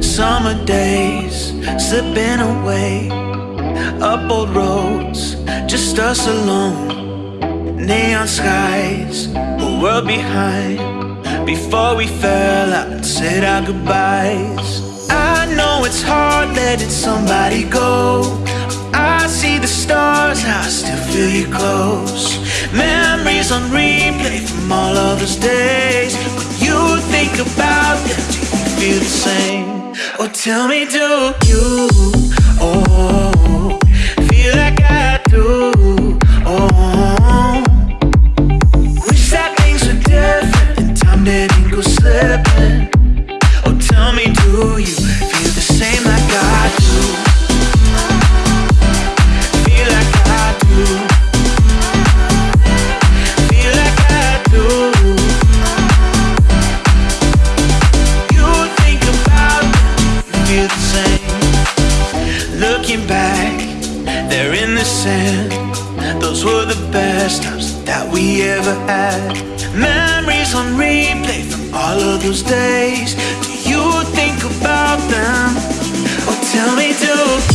Summer days slipping away up old roads, just us alone. Neon skies, a world behind. Before we fell out and said our goodbyes. I know it's hard letting somebody go. I see the stars, I still feel you close. Memories on replay from all of those days. When you think about them, do you feel the same? Oh, tell me, do you? Oh, Looking back, they're in the sand. Those were the best times that we ever had. Memories on replay from all of those days. Do you think about them? Oh, tell me, do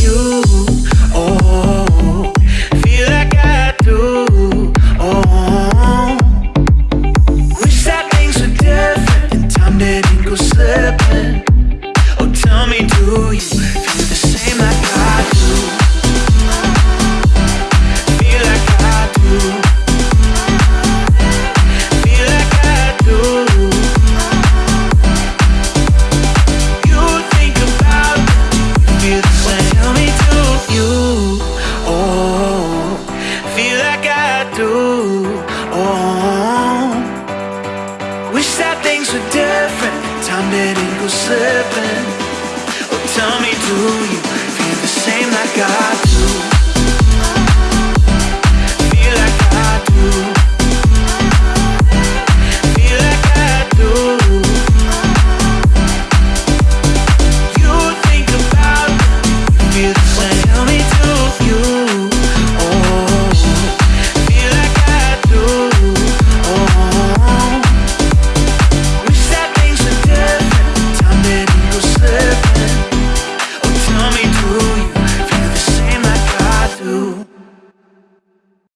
Oh, feel like I do. Oh, wish that things were different. Time didn't go slipping. Oh, tell me, do you